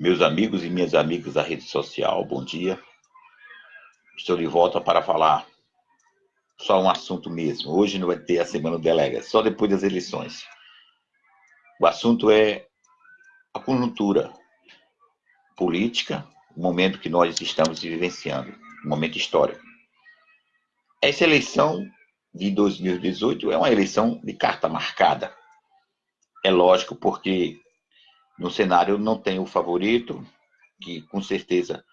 Meus amigos e minhas amigas da rede social, bom dia. Estou de volta para falar só um assunto mesmo. Hoje não vai ter a Semana do Delega, só depois das eleições. O assunto é a conjuntura política, o momento que nós estamos vivenciando, um momento histórico. Essa eleição de 2018 é uma eleição de carta marcada. É lógico, porque no cenário não tem o favorito, que com certeza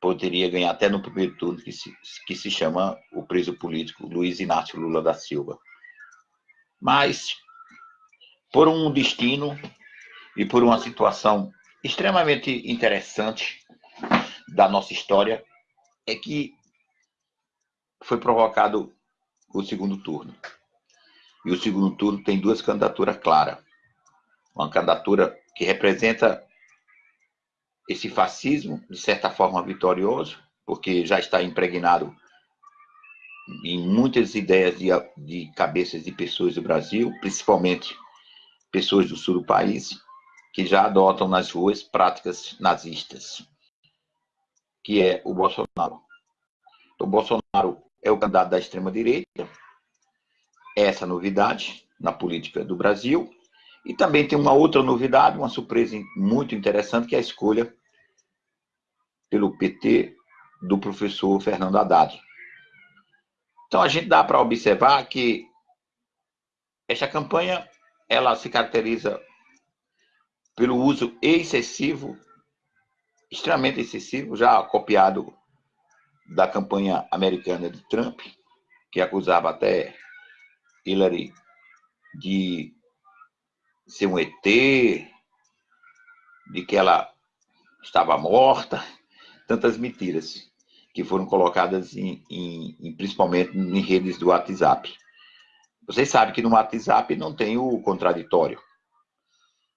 poderia ganhar até no primeiro turno, que se, que se chama o preso político Luiz Inácio Lula da Silva. Mas, por um destino e por uma situação extremamente interessante da nossa história, é que foi provocado o segundo turno. E o segundo turno tem duas candidaturas claras. Uma candidatura que representa esse fascismo, de certa forma vitorioso, porque já está impregnado em muitas ideias de, de cabeças de pessoas do Brasil, principalmente pessoas do sul do país, que já adotam nas ruas práticas nazistas, que é o Bolsonaro. O Bolsonaro é o candidato da extrema-direita, essa novidade na política do Brasil, e também tem uma outra novidade, uma surpresa muito interessante, que é a escolha pelo PT do professor Fernando Haddad. Então a gente dá para observar que esta campanha ela se caracteriza pelo uso excessivo, extremamente excessivo, já copiado da campanha americana de Trump, que acusava até Hillary de ser um ET, de que ela estava morta, tantas mentiras que foram colocadas em, em, em, principalmente em redes do WhatsApp. Vocês sabem que no WhatsApp não tem o contraditório.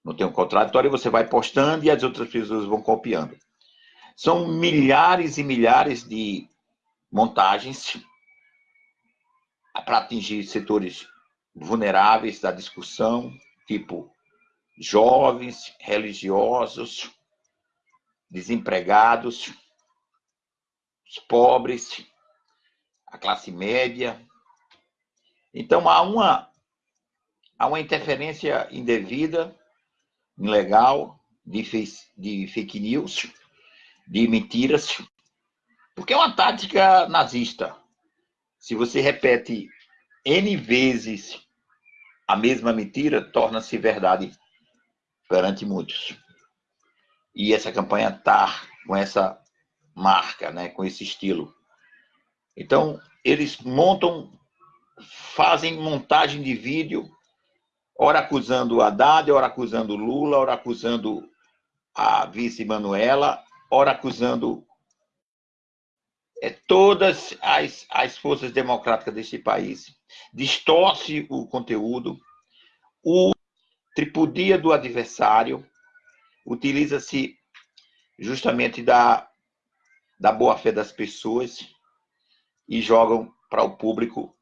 Não tem o contraditório, você vai postando e as outras pessoas vão copiando. São milhares e milhares de montagens para atingir setores vulneráveis da discussão, tipo jovens, religiosos, desempregados, os pobres, a classe média. Então há uma, há uma interferência indevida, ilegal, de, de fake news, de mentiras, porque é uma tática nazista. Se você repete N vezes a mesma mentira torna-se verdade perante muitos. E essa campanha está com essa marca, né, com esse estilo. Então, eles montam, fazem montagem de vídeo, ora acusando Haddad, ora acusando Lula, ora acusando a vice Manuela, ora acusando é, todas as, as forças democráticas deste país, distorce o conteúdo, o tripudia do adversário, utiliza-se justamente da, da boa-fé das pessoas e jogam para o público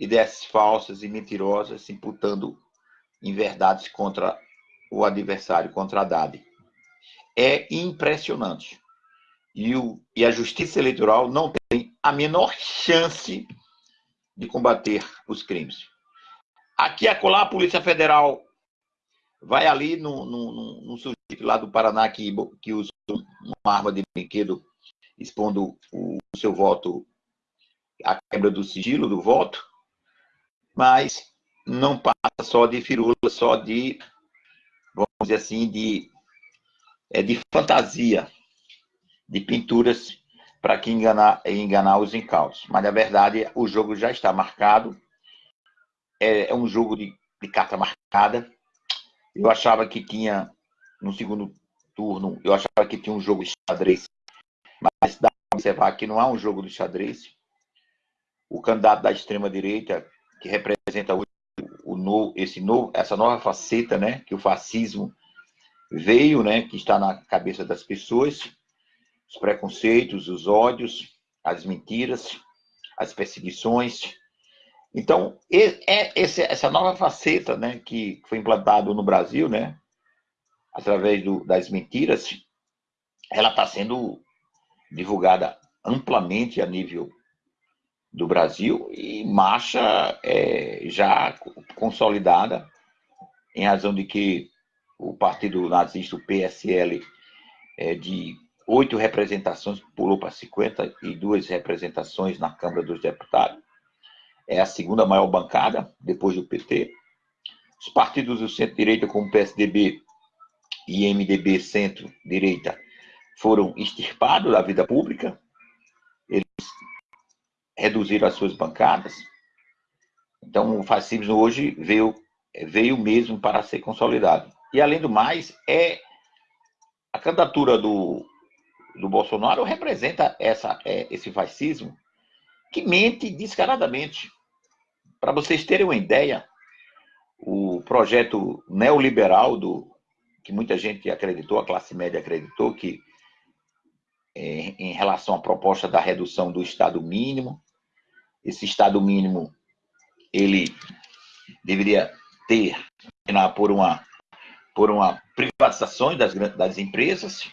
ideias falsas e mentirosas, imputando inverdades contra o adversário, contra a Haddad. É impressionante e, o, e a Justiça Eleitoral não tem a menor chance de combater os crimes. Aqui, acolá, a Polícia Federal vai ali no, no, sujeito lá do Paraná que, que usa uma arma de brinquedo expondo o, o seu voto, a quebra do sigilo do voto, mas não passa só de firula, só de, vamos dizer assim, de, é, de fantasia de pinturas para que enganar, enganar os incautos. Mas, na verdade, o jogo já está marcado. É, é um jogo de, de carta marcada. Eu achava que tinha, no segundo turno, eu achava que tinha um jogo de xadrez. Mas dá para observar que não há um jogo de xadrez. O candidato da extrema-direita, que representa o, o, esse novo, essa nova faceta, né, que o fascismo veio, né, que está na cabeça das pessoas, os preconceitos, os ódios, as mentiras, as perseguições. Então, é essa nova faceta né, que foi implantado no Brasil, né, através do, das mentiras, ela está sendo divulgada amplamente a nível do Brasil e marcha é, já consolidada em razão de que o partido nazista, o PSL, é, de oito representações pulou para 52 representações na Câmara dos Deputados. É a segunda maior bancada, depois do PT. Os partidos do centro-direita, como PSDB e MDB centro-direita, foram extirpados da vida pública. Eles reduziram as suas bancadas. Então, o fascismo hoje veio, veio mesmo para ser consolidado. E, além do mais, é a candidatura do, do Bolsonaro representa essa, é, esse fascismo que mente descaradamente. Para vocês terem uma ideia, o projeto neoliberal do que muita gente acreditou, a classe média acreditou que é, em relação à proposta da redução do Estado mínimo, esse Estado mínimo ele deveria ter por uma por uma privatização das, das empresas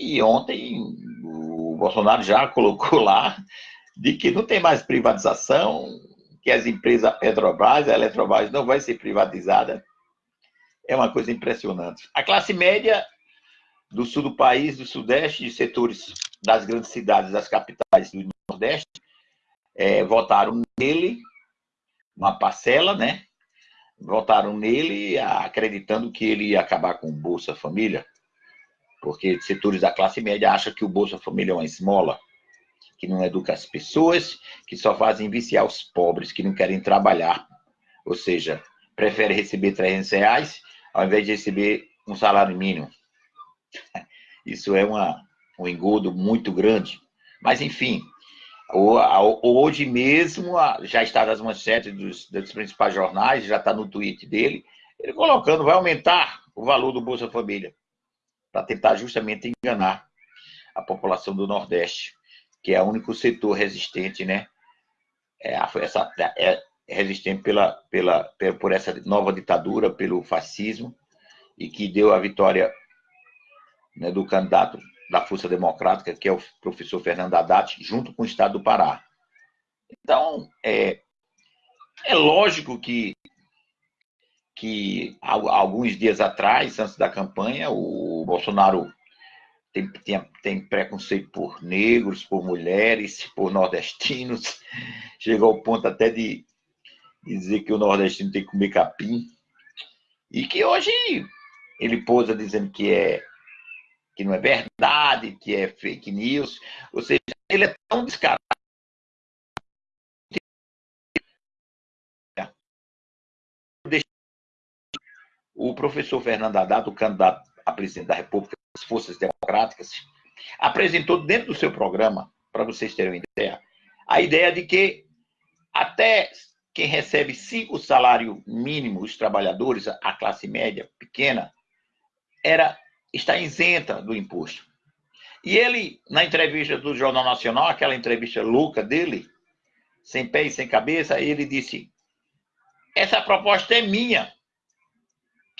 e ontem o Bolsonaro já colocou lá de que não tem mais privatização, que as empresas Petrobras, a Eletrobras não vai ser privatizada. É uma coisa impressionante. A classe média do sul do país, do sudeste, de setores das grandes cidades, das capitais do nordeste, é, votaram nele, uma parcela, né? Votaram nele acreditando que ele ia acabar com o Bolsa Família, porque setores da classe média acham que o Bolsa Família é uma esmola, que não educa as pessoas, que só fazem viciar os pobres, que não querem trabalhar. Ou seja, prefere receber 300 reais ao invés de receber um salário mínimo. Isso é uma, um engodo muito grande. Mas, enfim, hoje mesmo já está nas manchetes dos, dos principais jornais, já está no tweet dele, ele colocando, vai aumentar o valor do Bolsa Família, para tentar justamente enganar a população do Nordeste que é o único setor resistente, né? É, essa, é resistente pela, pela, por essa nova ditadura, pelo fascismo, e que deu a vitória né, do candidato da Força Democrática, que é o professor Fernando Haddad, junto com o Estado do Pará. Então, é, é lógico que, que alguns dias atrás, antes da campanha, o Bolsonaro tem, tem, tem preconceito por negros, por mulheres, por nordestinos. Chegou ao ponto até de dizer que o nordestino tem que comer capim. E que hoje ele pousa dizendo que é que não é verdade, que é fake news. Ou seja, ele é tão descarado. O professor Fernando Haddad, o candidato a presidente da República das Forças Democráticas, apresentou dentro do seu programa, para vocês terem uma ideia, a ideia de que até quem recebe cinco salários mínimos, os trabalhadores, a classe média pequena, era está isenta do imposto. E ele, na entrevista do Jornal Nacional, aquela entrevista louca dele, sem pé e sem cabeça, ele disse: essa proposta é minha,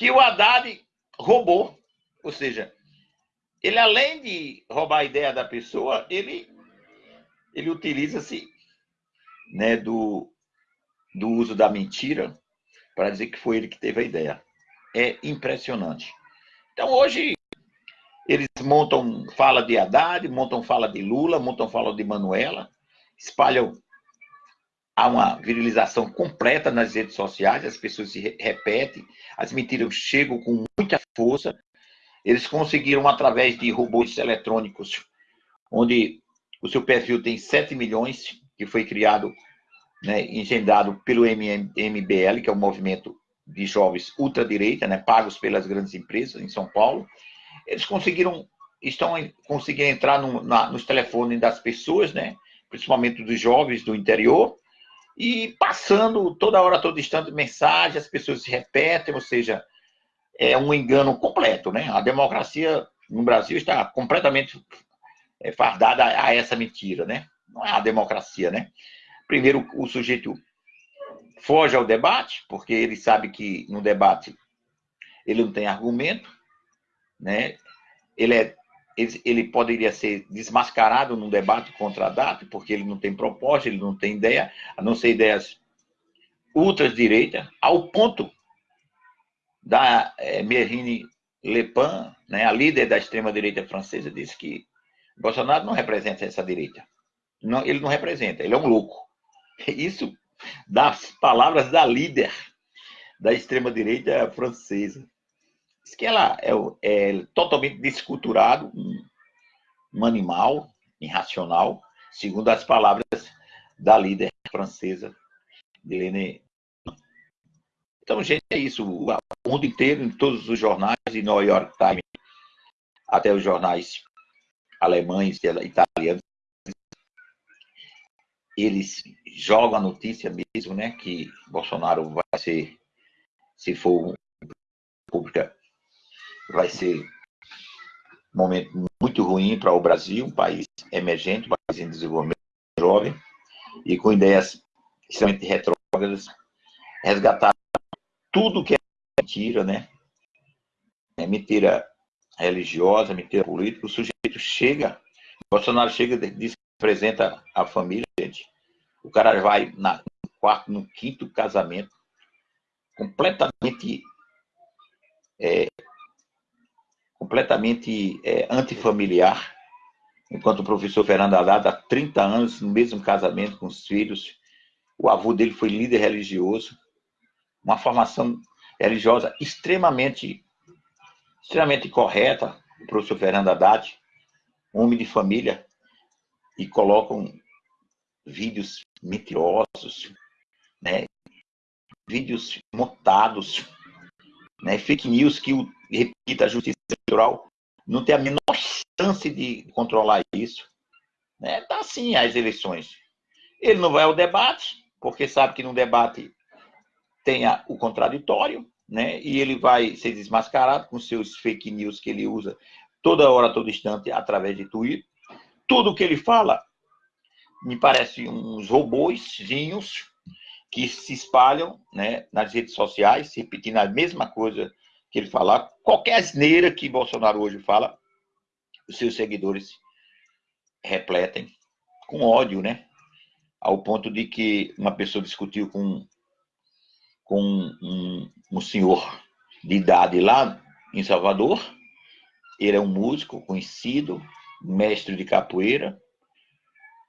que o Haddad roubou. Ou seja, ele além de roubar a ideia da pessoa, ele, ele utiliza-se né, do, do uso da mentira para dizer que foi ele que teve a ideia. É impressionante. Então, hoje, eles montam fala de Haddad, montam fala de Lula, montam fala de Manuela, espalham há uma virilização completa nas redes sociais, as pessoas se repetem, as mentiras chegam com muita força, eles conseguiram, através de robôs eletrônicos, onde o seu perfil tem 7 milhões, que foi criado, né, engendrado pelo MBL, que é o movimento de jovens ultradireita, né, pagos pelas grandes empresas em São Paulo. Eles conseguiram, estão conseguindo entrar no, na, nos telefones das pessoas, né, principalmente dos jovens do interior, e passando toda hora, todo instante, mensagem, as pessoas se repetem, ou seja, é um engano completo, né? A democracia no Brasil está completamente é, fardada a essa mentira, né? Não é a democracia, né? Primeiro, o sujeito foge ao debate, porque ele sabe que no debate ele não tem argumento, né? Ele é ele, ele, poderia ser desmascarado num debate contra a DAT, porque ele não tem proposta, ele não tem ideia, a não ser ideias ultradireita, ao ponto da é, Marine Le Pen, né, a líder da extrema-direita francesa, disse que Bolsonaro não representa essa direita. Não, ele não representa, ele é um louco. Isso das palavras da líder da extrema-direita francesa. Diz que ela é, é totalmente desculturado, um, um animal irracional, segundo as palavras da líder francesa, Helene. Então, gente, é isso. O mundo inteiro, em todos os jornais, de New York Times, até os jornais alemães, italianos, eles jogam a notícia mesmo, né, que Bolsonaro vai ser, se for pública, vai ser um momento muito ruim para o Brasil, um país emergente, um país em desenvolvimento jovem, e com ideias extremamente retrógradas, resgatar tudo que é mentira, né? É mentira religiosa, mentira política, o sujeito chega, Bolsonaro chega, diz que apresenta a família, gente. O cara vai na, no quarto, no quinto casamento, completamente é, completamente é, antifamiliar, enquanto o professor Fernando Haddad há 30 anos no mesmo casamento com os filhos, o avô dele foi líder religioso, uma formação religiosa extremamente extremamente correta, o professor Fernando Haddad, homem de família, e colocam vídeos mentirosos, né? vídeos montados, né? fake news que, o, repita, a justiça eleitoral não tem a menor chance de controlar isso. Né? Tá assim as eleições. Ele não vai ao debate, porque sabe que no debate tem o contraditório, né? E ele vai ser desmascarado com seus fake news que ele usa toda hora, todo instante, através de Twitter. Tudo que ele fala me parece uns robôzinhos que se espalham né, nas redes sociais, repetindo a mesma coisa que ele fala. Qualquer asneira que Bolsonaro hoje fala, os seus seguidores repletem com ódio, né? Ao ponto de que uma pessoa discutiu com com um, um senhor de idade lá em Salvador. Ele é um músico conhecido, mestre de capoeira.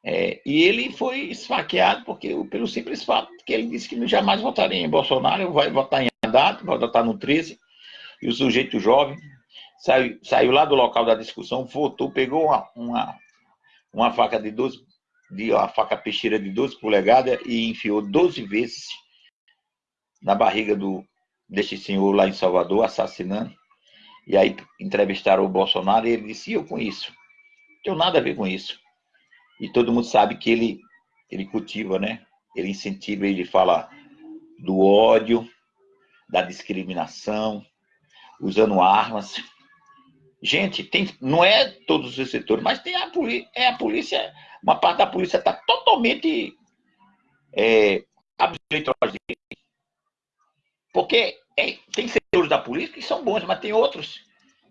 É, e ele foi esfaqueado porque, pelo simples fato que ele disse que jamais votaria em Bolsonaro, vai votar em Haddad, vai votar no 13. E o sujeito jovem saiu, saiu lá do local da discussão, votou, pegou uma, uma, uma faca de 12, de, uma faca peixeira de 12 polegadas e enfiou 12 vezes na barriga do, deste senhor lá em Salvador, assassinando. E aí entrevistaram o Bolsonaro e ele disse, eu com isso. Não tenho nada a ver com isso. E todo mundo sabe que ele, ele cultiva, né? Ele incentiva, ele fala do ódio, da discriminação, usando armas. Gente, tem, não é todos os setores, mas tem a polícia, é a polícia, uma parte da polícia está totalmente é, porque é, tem setores da polícia que são bons, mas tem outros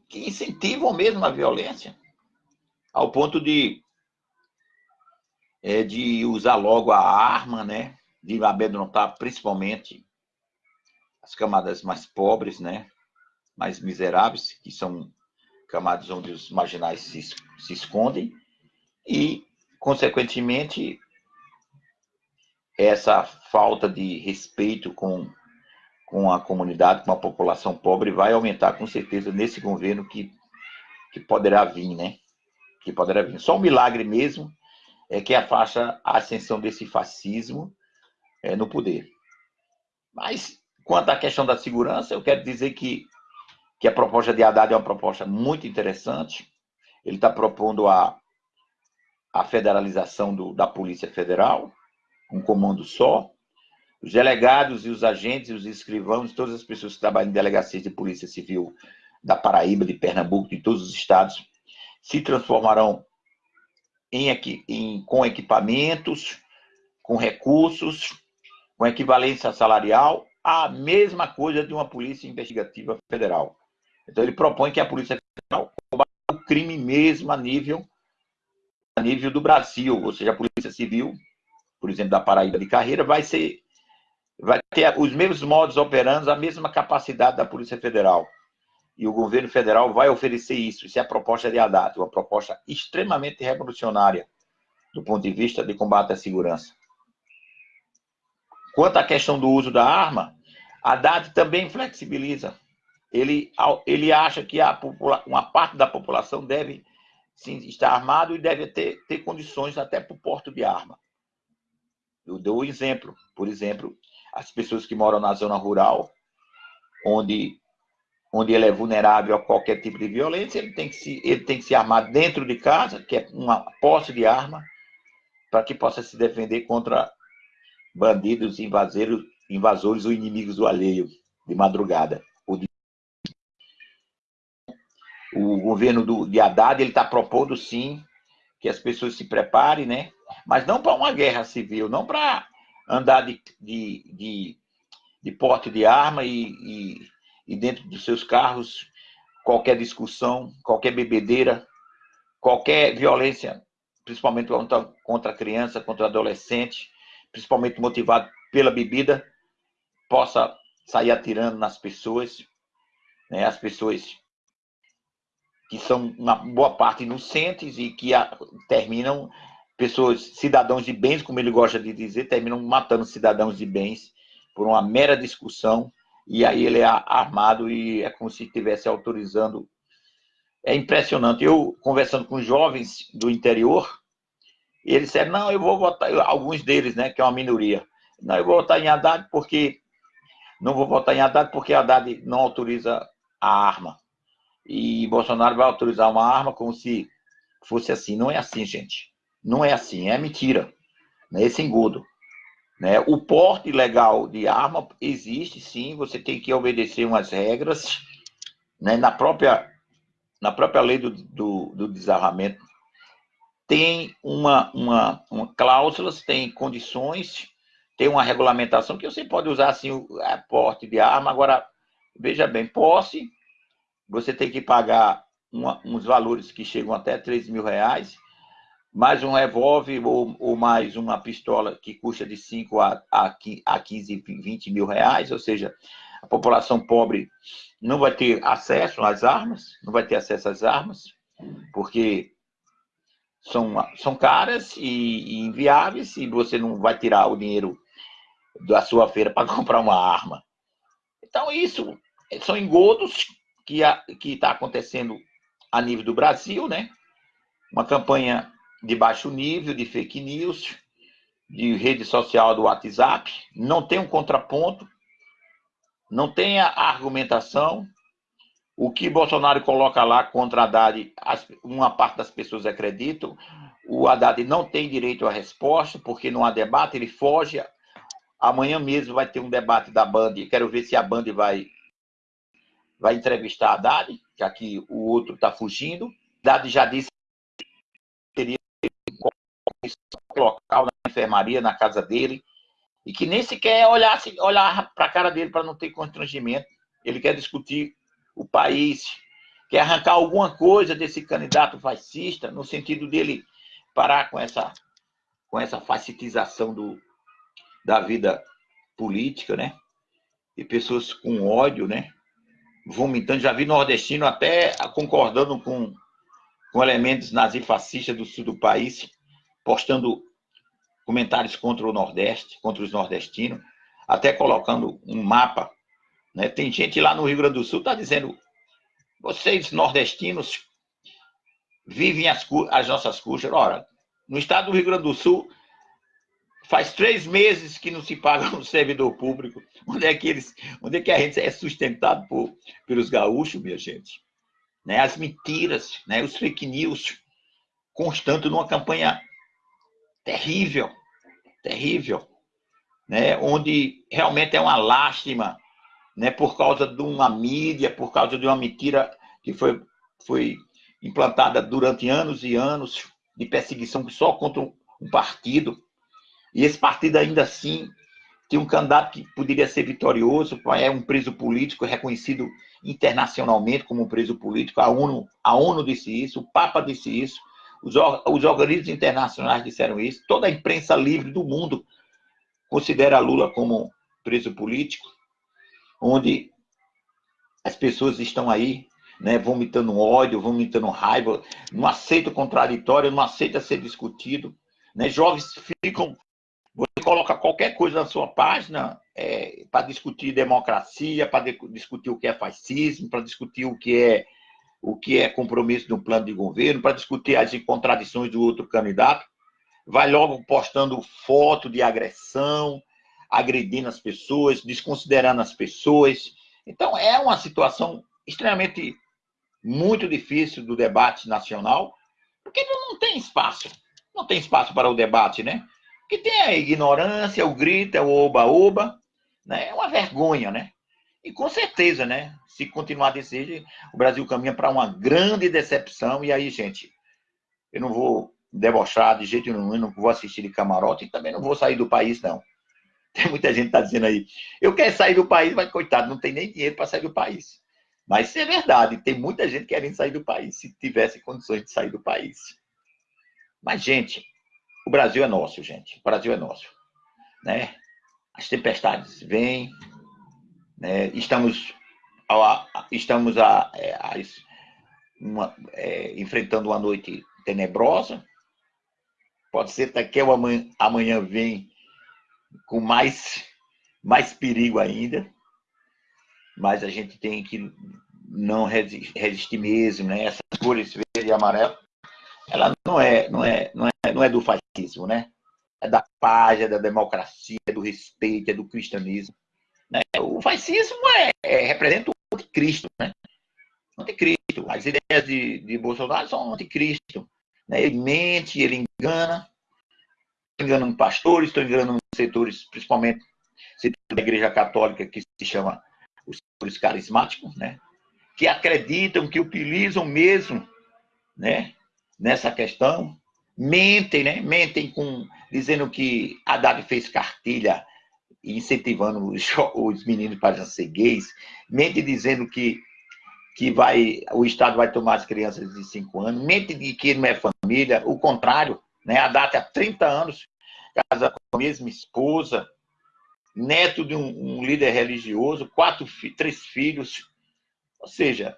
que incentivam mesmo a violência, ao ponto de, é, de usar logo a arma, né? de amedrontar principalmente as camadas mais pobres, né? Mais miseráveis, que são camadas onde os marginais se, se escondem, e, consequentemente, essa falta de respeito com com a comunidade, com a população pobre, vai aumentar com certeza nesse governo que, que poderá vir, né? Que poderá vir. Só um milagre mesmo é que afasta a ascensão desse fascismo é, no poder. Mas, quanto à questão da segurança, eu quero dizer que, que a proposta de Haddad é uma proposta muito interessante. Ele está propondo a, a federalização do, da Polícia Federal, um comando só, os delegados e os agentes, os escrivãos, todas as pessoas que trabalham em delegacias de polícia civil da Paraíba, de Pernambuco, de todos os estados, se transformarão em, em, com equipamentos, com recursos, com equivalência salarial, a mesma coisa de uma polícia investigativa federal. Então ele propõe que a polícia federal combata o crime mesmo a nível, a nível do Brasil, ou seja, a Polícia Civil, por exemplo, da Paraíba de Carreira, vai ser vai ter os mesmos modos operando, a mesma capacidade da Polícia Federal. E o governo federal vai oferecer isso. Isso é a proposta de Haddad, uma proposta extremamente revolucionária do ponto de vista de combate à segurança. Quanto à questão do uso da arma, Haddad também flexibiliza. Ele, ele acha que a uma parte da população deve sim, estar armado e deve ter, ter condições até para o porto de arma. Eu dou um exemplo. Por exemplo, as pessoas que moram na zona rural, onde, onde ele é vulnerável a qualquer tipo de violência, ele tem que se, ele tem que se armar dentro de casa, que é uma posse de arma, para que possa se defender contra bandidos, invasores, invasores ou inimigos do alheio, de madrugada. O governo do, de Haddad está propondo, sim, que as pessoas se preparem, né? mas não para uma guerra civil, não para andar de, de, de, de, porte de arma e, e, e dentro dos seus carros qualquer discussão, qualquer bebedeira, qualquer violência, principalmente contra, contra a criança, contra o adolescente, principalmente motivado pela bebida, possa sair atirando nas pessoas, né? as pessoas que são uma boa parte inocentes e que a, terminam pessoas, cidadãos de bens, como ele gosta de dizer, terminam matando cidadãos de bens por uma mera discussão, e aí ele é armado e é como se estivesse autorizando. É impressionante. Eu, conversando com jovens do interior, eles disseram, não, eu vou votar, alguns deles, né, que é uma minoria, não, eu vou votar em Haddad porque, não vou votar em Haddad porque Haddad não autoriza a arma. E Bolsonaro vai autorizar uma arma como se fosse assim. Não é assim, gente. Não é assim, é mentira. Né? Esse engodo. Né? O porte legal de arma existe sim, você tem que obedecer umas regras. Né? Na, própria, na própria lei do, do, do desarmamento, tem uma, uma, uma cláusulas, tem condições, tem uma regulamentação que você pode usar assim o porte de arma. Agora, veja bem, posse, você tem que pagar uma, uns valores que chegam até 3 mil reais mais um revólver ou, ou, mais uma pistola que custa de 5 a, a, a 15, 20 mil reais, ou seja, a população pobre não vai ter acesso às armas, não vai ter acesso às armas, porque são, são caras e, e inviáveis e você não vai tirar o dinheiro da sua feira para comprar uma arma. Então, isso são engodos que está acontecendo a nível do Brasil, né? Uma campanha de baixo nível, de fake news, de rede social do WhatsApp, não tem um contraponto, não tem a argumentação. O que Bolsonaro coloca lá contra Haddad, uma parte das pessoas acreditam. O Haddad não tem direito à resposta, porque não há debate, ele foge. Amanhã mesmo vai ter um debate da Band. Quero ver se a Band vai, vai entrevistar Haddad, já que o outro está fugindo. Haddad já disse local, na enfermaria, na casa dele, e que nem sequer olhar, olhar para a cara dele para não ter constrangimento. Ele quer discutir o país, quer arrancar alguma coisa desse candidato fascista, no sentido dele parar com essa, com essa facitização do, da vida política, né? E pessoas com ódio, né? Vomitando. Já vi nordestino até concordando com, com elementos nazifascistas do sul do país postando comentários contra o Nordeste, contra os nordestinos, até colocando um mapa. Né? Tem gente lá no Rio Grande do Sul está dizendo: vocês nordestinos vivem as, as nossas custas. Ora, no estado do Rio Grande do Sul, faz três meses que não se paga um servidor público. Onde é que, eles, onde é que a gente é sustentado por, pelos gaúchos, minha gente? Né? As mentiras, né? os fake news constantes numa campanha terrível, terrível, né? onde realmente é uma lástima, né? por causa de uma mídia, por causa de uma mentira que foi, foi implantada durante anos e anos de perseguição só contra um partido, e esse partido ainda assim tem um candidato que poderia ser vitorioso, é um preso político reconhecido internacionalmente como um preso político. A ONU, a ONU disse isso, o Papa disse isso, os, os organismos internacionais disseram isso, toda a imprensa livre do mundo considera Lula como preso político, onde as pessoas estão aí, né, vomitando ódio, vomitando raiva, não aceita o contraditório, não aceita ser discutido. Né? Jovens ficam você coloca qualquer coisa na sua página é, para discutir democracia, para discutir o que é fascismo, para discutir o que é o que é compromisso de um plano de governo, para discutir as contradições do outro candidato. Vai logo postando foto de agressão, agredindo as pessoas, desconsiderando as pessoas. Então, é uma situação extremamente muito difícil do debate nacional, porque não tem espaço. Não tem espaço para o debate, né? Que tem a ignorância, o grito, é o oba-oba, né? É uma vergonha, né? E com certeza, né? Se continuar desse jeito, o Brasil caminha para uma grande decepção. E aí, gente, eu não vou debochar de jeito nenhum, não vou assistir de camarote e também não vou sair do país, não. Tem muita gente que está dizendo aí, eu quero sair do país, mas coitado, não tem nem dinheiro para sair do país. Mas isso é verdade, tem muita gente querendo sair do país, se tivesse condições de sair do país. Mas, gente, o Brasil é nosso, gente. O Brasil é nosso. Né? As tempestades vêm, né? estamos, a, estamos a, é, a, uma, é, enfrentando uma noite tenebrosa. Pode ser que amanhã, amanhã vem com mais, mais perigo ainda. Mas a gente tem que não resistir mesmo, né? Essas cores verde e amarelo ela não é, não é, não é, não é do fascismo, né? É da paz, é da democracia, é do respeito, é do cristianismo. Né? O fascismo é, é, representa o anticristo, né? Anticristo. As ideias de, de Bolsonaro são anticristo. Né? Ele mente, ele engana. Estou enganando pastores, estou enganando setores, principalmente setor da Igreja Católica, que se chama os setores carismáticos, né? Que acreditam, que utilizam mesmo, né? Nessa questão, mentem, né? Mentem com dizendo que Haddad fez cartilha incentivando os, os meninos para ser gays, mente dizendo que que vai o Estado vai tomar as crianças de 5 anos, mente de que não é família, o contrário, né? A data há 30 anos, casa com a mesma esposa, neto de um, um líder religioso, quatro, três filhos, ou seja,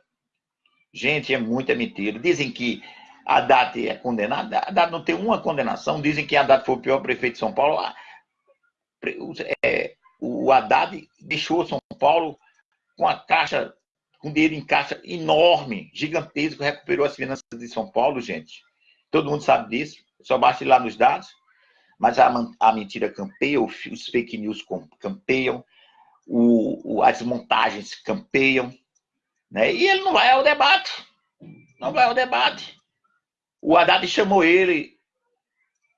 gente, é muita mentira. Dizem que Haddad é condenado, Haddad não tem uma condenação, dizem que Haddad foi o pior prefeito de São Paulo. É, o Haddad deixou São Paulo com a caixa, com dinheiro em caixa enorme, gigantesco, recuperou as finanças de São Paulo, gente. Todo mundo sabe disso, só basta ir lá nos dados. Mas a, a mentira campeia, os fake news campeiam, o, o, as montagens campeiam, né? e ele não vai ao debate. Não vai ao debate. O Haddad chamou ele,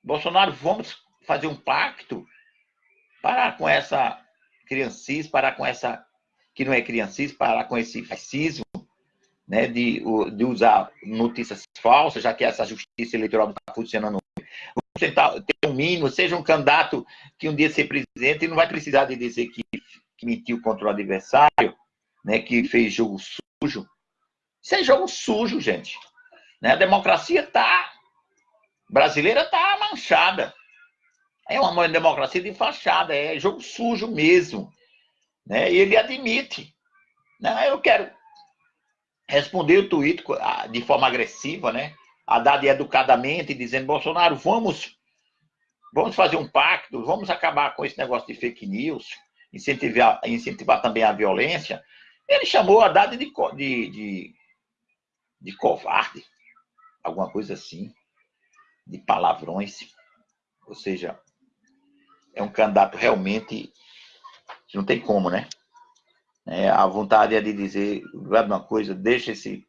Bolsonaro, vamos fazer um pacto, parar com essa criancice, parar com essa, que não é criancice, parar com esse fascismo, né, de, de usar notícias falsas, já que essa justiça eleitoral não está funcionando. Vamos tentar ter um mínimo, seja um candidato que um dia ser presidente e não vai precisar de dizer que, que mentiu contra o adversário, né, que fez jogo sujo. Isso é jogo sujo, gente. Né? A democracia tá, brasileira está manchada. É uma democracia de fachada, é jogo sujo mesmo. Né? E ele admite. Né? Eu quero responder o tweet de forma agressiva, né? Haddad educadamente, dizendo, Bolsonaro, vamos, vamos fazer um pacto, vamos acabar com esse negócio de fake news, incentivar, incentivar também a violência. Ele chamou Haddad de, de, de, de covarde alguma coisa assim, de palavrões. Ou seja, é um candidato realmente que não tem como, né? É, a vontade é de dizer, uma coisa, deixa esse,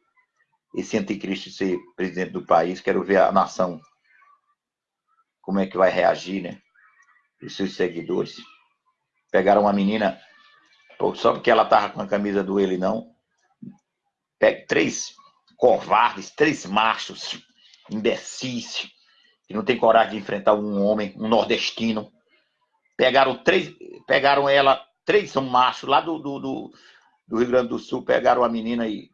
esse anticristo ser presidente do país, quero ver a nação como é que vai reagir, né? Os seus seguidores. Pegaram uma menina, só porque ela tava com a camisa do ele não, pega três covardes, três machos, imbecis, que não tem coragem de enfrentar um homem, um nordestino, pegaram três, pegaram ela, três são machos lá do, do, do, do Rio Grande do Sul, pegaram a menina e,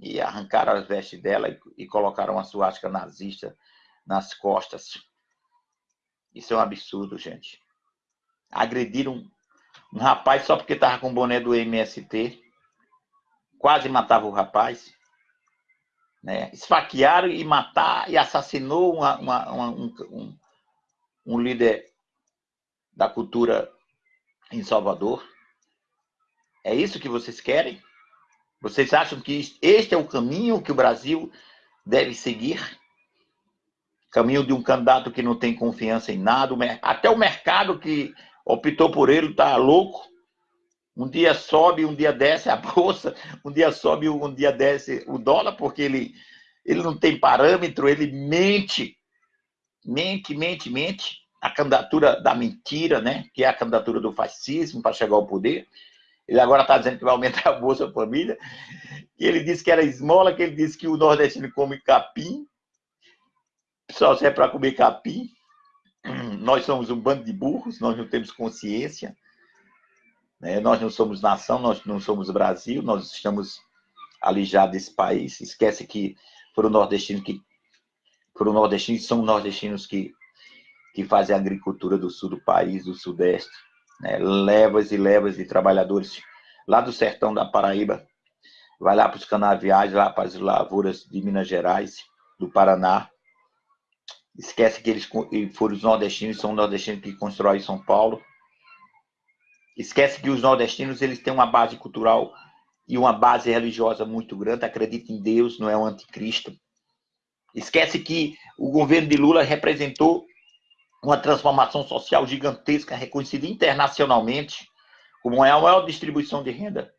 e arrancaram as vestes dela e, e colocaram uma suástica nazista nas costas. Isso é um absurdo, gente. Agrediram um rapaz só porque estava com o boné do MST. Quase matava o rapaz. Né? Esfaquearam e mataram e assassinou uma, uma, uma, um, um, um líder da cultura em Salvador. É isso que vocês querem? Vocês acham que este é o caminho que o Brasil deve seguir? Caminho de um candidato que não tem confiança em nada, até o mercado que optou por ele está louco. Um dia sobe, um dia desce a bolsa, um dia sobe, um dia desce o dólar, porque ele, ele não tem parâmetro, ele mente, mente, mente, mente. A candidatura da mentira, né? que é a candidatura do fascismo para chegar ao poder. Ele agora está dizendo que vai aumentar a Bolsa Família. E ele disse que era esmola, que ele disse que o nordestino come capim. Só serve para comer capim. Nós somos um bando de burros, nós não temos consciência. Né? Nós não somos nação, nós não somos Brasil, nós estamos alijados desse país. Esquece que foram nordestinos que foram nordestinos, são nordestinos que, que fazem a agricultura do sul do país, do sudeste né, levas e levas de trabalhadores lá do sertão da Paraíba, vai lá para os canaviais, lá para as lavouras de Minas Gerais, do Paraná. Esquece que eles foram os nordestinos, são nordestinos que constroem São Paulo. Esquece que os nordestinos eles têm uma base cultural e uma base religiosa muito grande, acredita em Deus, não é um anticristo. Esquece que o governo de Lula representou uma transformação social gigantesca, reconhecida internacionalmente como é a maior distribuição de renda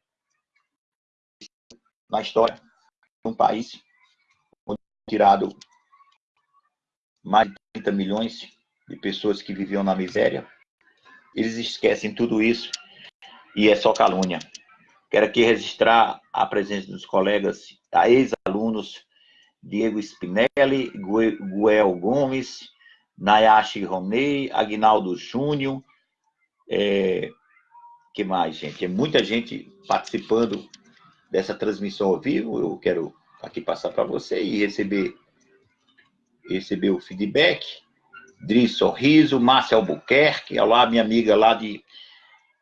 na história de um país, onde tirado mais de 30 milhões de pessoas que viviam na miséria. Eles esquecem tudo isso e é só calúnia. Quero aqui registrar a presença dos colegas, ex-alunos Diego Spinelli, Guel Gomes, Nayashi Ronei, Agnaldo Júnior, é, que mais, gente? É muita gente participando dessa transmissão ao vivo. Eu quero aqui passar para você e receber, receber o feedback. Dri Sorriso, Márcia Albuquerque, olá, minha amiga lá de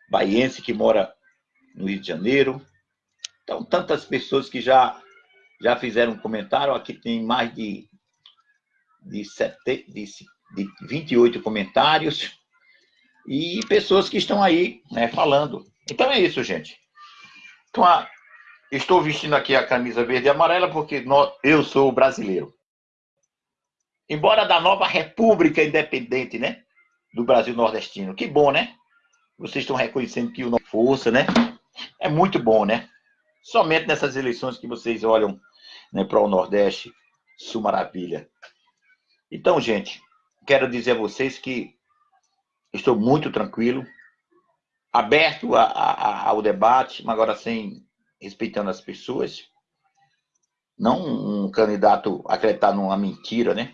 Baiense, que mora no Rio de Janeiro. Então, tantas pessoas que já, já fizeram comentário. Aqui tem mais de, de, sete, de de 28 comentários e pessoas que estão aí né, falando. Então é isso, gente. Então, a, estou vestindo aqui a camisa verde e amarela porque eu sou brasileiro. Embora da nova República Independente, né? Do Brasil Nordestino. Que bom, né? Vocês estão reconhecendo que o nosso força, né? É muito bom, né? Somente nessas eleições que vocês olham né, para o Nordeste, Sul Maravilha. Então, gente, quero dizer a vocês que estou muito tranquilo, aberto a, a, ao debate, mas agora sem respeitando as pessoas. Não um candidato acreditado numa mentira, né?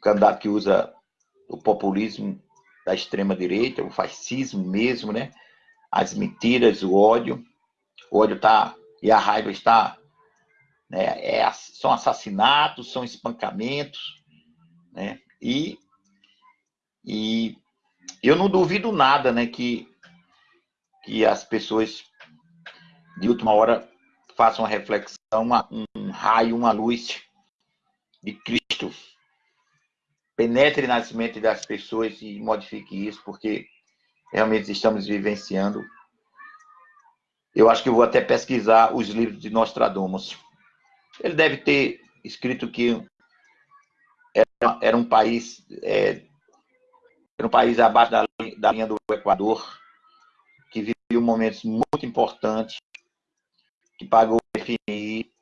Candidato que usa o populismo da extrema direita, o fascismo mesmo, né? As mentiras, o ódio. O ódio está e a raiva está, né? É, são assassinatos, são espancamentos, né? E, e eu não duvido nada, né, que, que as pessoas de última hora façam uma reflexão, uma, um raio, uma luz de Cristo penetre nas mentes das pessoas e modifique isso, porque realmente estamos vivenciando. Eu acho que eu vou até pesquisar os livros de Nostradamus. Ele deve ter escrito que era, era um país é, era um país abaixo da, da linha do Equador, que viveu momentos muito importantes, que pagou o FMI,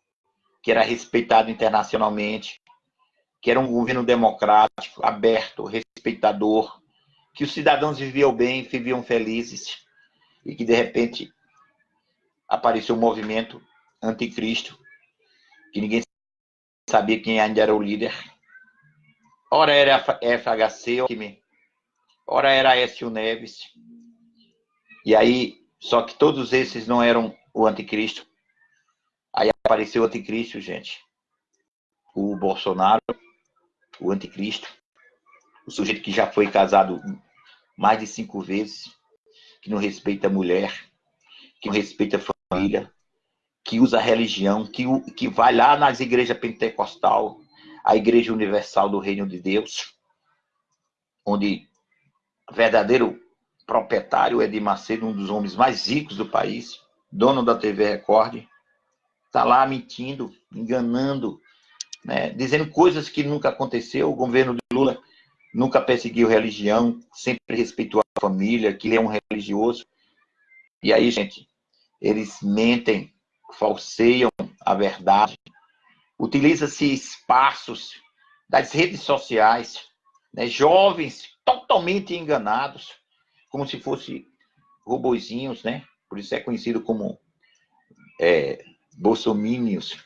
que era respeitado internacionalmente, que era um governo democrático, aberto, respeitador, que os cidadãos viviam bem, viviam felizes, e que de repente apareceu um movimento anticristo, que ninguém sabia quem ainda era o líder, Ora era FHC, ora era Aécio Neves. E aí, só que todos esses não eram o anticristo. Aí apareceu o anticristo, gente. O Bolsonaro, o anticristo. O sujeito que já foi casado mais de cinco vezes, que não respeita a mulher, que não respeita a família, que usa a religião, que, que vai lá nas igrejas pentecostal, a Igreja Universal do Reino de Deus, onde o verdadeiro proprietário é de Macedo, um dos homens mais ricos do país, dono da TV Record, está lá mentindo, enganando, né, dizendo coisas que nunca aconteceu. O governo de Lula nunca perseguiu religião, sempre respeitou a família, que ele é um religioso. E aí, gente, eles mentem, falseiam a verdade, utiliza-se espaços das redes sociais, né, jovens totalmente enganados, como se fossem robozinhos, né? Por isso é conhecido como é, bolsomínios.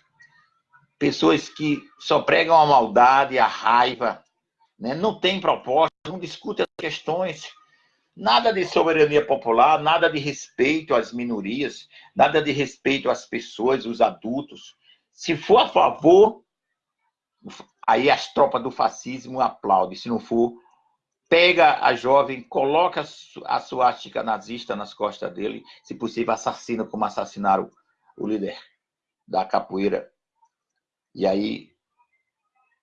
Pessoas que só pregam a maldade, a raiva, né? não tem proposta, não discutem as questões, nada de soberania popular, nada de respeito às minorias, nada de respeito às pessoas, os adultos, se for a favor, aí as tropas do fascismo aplaudem. Se não for, pega a jovem, coloca a suástica nazista nas costas dele, se possível assassina como assassinaram o líder da capoeira. E aí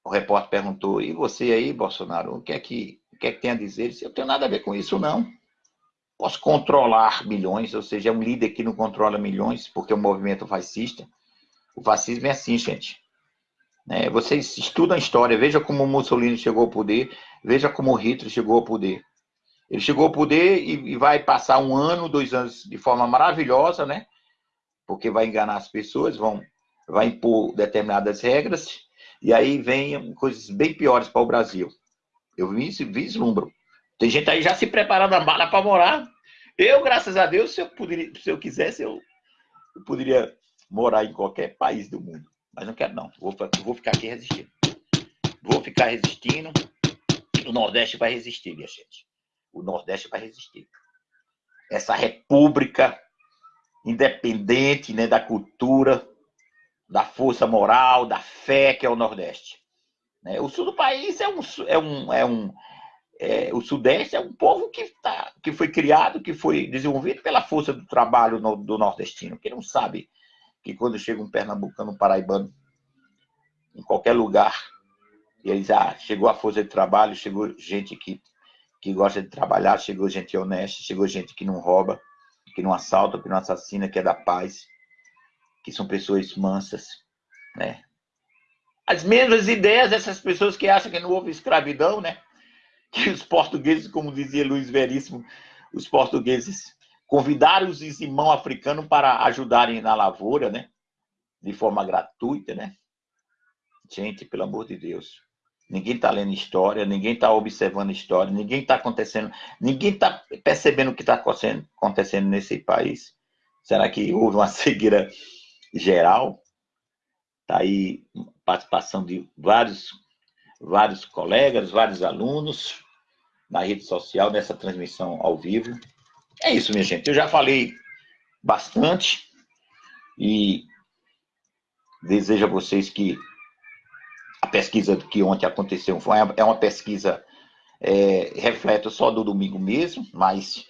o repórter perguntou, e você aí, Bolsonaro, o que é que, o que, é que tem a dizer? Ele disse, eu tenho nada a ver com isso, não. Posso controlar milhões, ou seja, é um líder que não controla milhões, porque é um movimento fascista. O fascismo é assim, gente. É, vocês estudam a história, veja como Mussolini chegou ao poder, veja como Hitler chegou ao poder. Ele chegou ao poder e, e vai passar um ano, dois anos de forma maravilhosa, né? Porque vai enganar as pessoas, vão, vai impor determinadas regras, e aí vem coisas bem piores para o Brasil. Eu vislumbro. Tem gente aí já se preparando a mala para morar. Eu, graças a Deus, se eu, poderia, se eu quisesse, eu, eu poderia morar em qualquer país do mundo. Mas não quero, não. Vou, vou ficar aqui resistindo. Vou ficar resistindo. O Nordeste vai resistir, minha gente. O Nordeste vai resistir. Essa república independente né, da cultura, da força moral, da fé que é o Nordeste. Né? O sul do país é um, é um, é um é, o Sudeste é um povo que, tá, que foi criado, que foi desenvolvido pela força do trabalho no, do nordestino, que não sabe que quando chega um pernambucano, um paraibano, em qualquer lugar, eles, ah, chegou a força de trabalho, chegou gente que, que gosta de trabalhar, chegou gente honesta, chegou gente que não rouba, que não assalta, que não assassina, que é da paz, que são pessoas mansas, né? As mesmas ideias dessas pessoas que acham que não houve escravidão, né? Que os portugueses, como dizia Luiz Veríssimo, os portugueses convidaram os irmãos africanos para ajudarem na lavoura, né? De forma gratuita, né? Gente, pelo amor de Deus. Ninguém está lendo história, ninguém está observando história, ninguém está acontecendo, ninguém está percebendo o que está acontecendo nesse país. Será que houve uma cegueira geral? Está aí participação de vários, vários colegas, vários alunos na rede social, nessa transmissão ao vivo. É isso, minha gente. Eu já falei bastante e desejo a vocês que a pesquisa que ontem aconteceu foi, é uma pesquisa é, reflete só do domingo mesmo, mas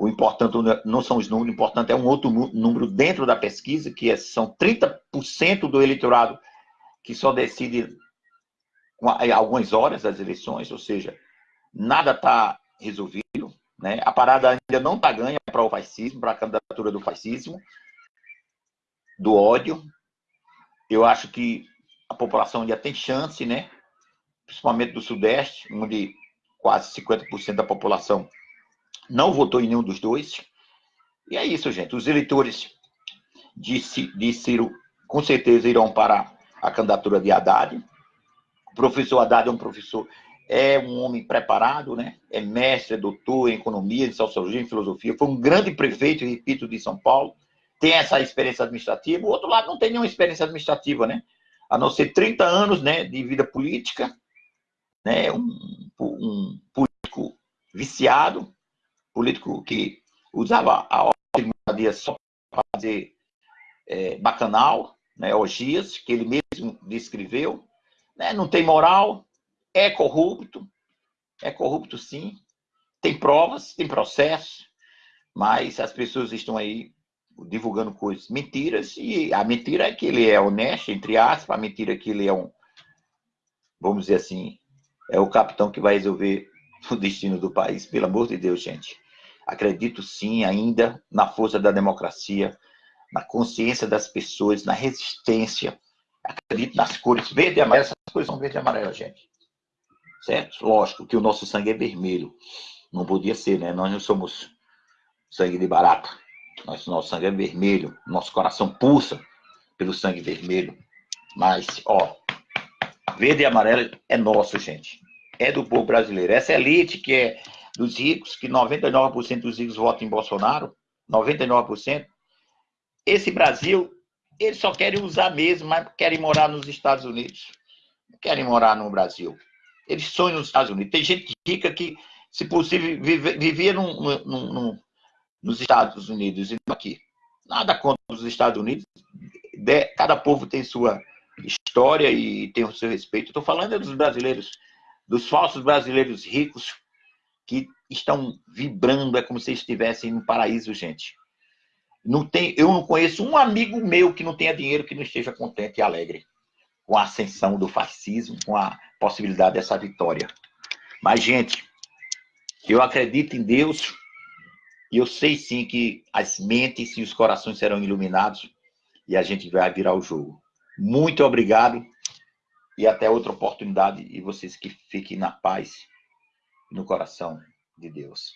o importante não são os números, o importante é um outro número dentro da pesquisa, que é, são 30% do eleitorado que só decide algumas horas das eleições, ou seja, nada está resolvido. Né? A parada ainda não está ganha para o fascismo, para a candidatura do fascismo, do ódio. Eu acho que a população ainda tem chance, né? principalmente do Sudeste, onde quase 50% da população não votou em nenhum dos dois. E é isso, gente. Os eleitores de, de Ciro, com certeza, irão para a candidatura de Haddad. O professor Haddad é um professor é um homem preparado, né? é mestre, é doutor em economia, em sociologia, em filosofia, foi um grande prefeito, repito, de São Paulo, tem essa experiência administrativa, o outro lado não tem nenhuma experiência administrativa, né? a não ser 30 anos né, de vida política, né? um, um político viciado, político que usava a ordem só para fazer é, bacanal, né, orgias, que ele mesmo descreveu, né, não tem moral, é corrupto, é corrupto sim, tem provas, tem processo, mas as pessoas estão aí divulgando coisas, mentiras, e a mentira é que ele é honesto, entre aspas, a mentira é que ele é um, vamos dizer assim, é o capitão que vai resolver o destino do país. Pelo amor de Deus, gente. Acredito sim ainda na força da democracia, na consciência das pessoas, na resistência. Acredito nas cores verde e amarela. Essas cores são verde e amarela, gente. Certo? Lógico que o nosso sangue é vermelho. Não podia ser, né? Nós não somos sangue de barata. Nosso, nosso sangue é vermelho. Nosso coração pulsa pelo sangue vermelho. Mas, ó, verde e amarelo é nosso, gente. É do povo brasileiro. Essa elite que é dos ricos, que 99% dos ricos votam em Bolsonaro, 99%. Esse Brasil, eles só querem usar mesmo, mas querem morar nos Estados Unidos. Não querem morar no Brasil. Eles sonham nos Estados Unidos. Tem gente rica que, se possível, vivia num, num, num, nos Estados Unidos e não aqui. Nada contra os Estados Unidos. Cada povo tem sua história e tem o seu respeito. Estou falando dos brasileiros, dos falsos brasileiros ricos que estão vibrando, é como se estivessem no paraíso, gente. Não tem, eu não conheço um amigo meu que não tenha dinheiro que não esteja contente e alegre com a ascensão do fascismo, com a possibilidade dessa vitória. Mas, gente, eu acredito em Deus e eu sei sim que as mentes e os corações serão iluminados e a gente vai virar o jogo. Muito obrigado e até outra oportunidade e vocês que fiquem na paz no coração de Deus.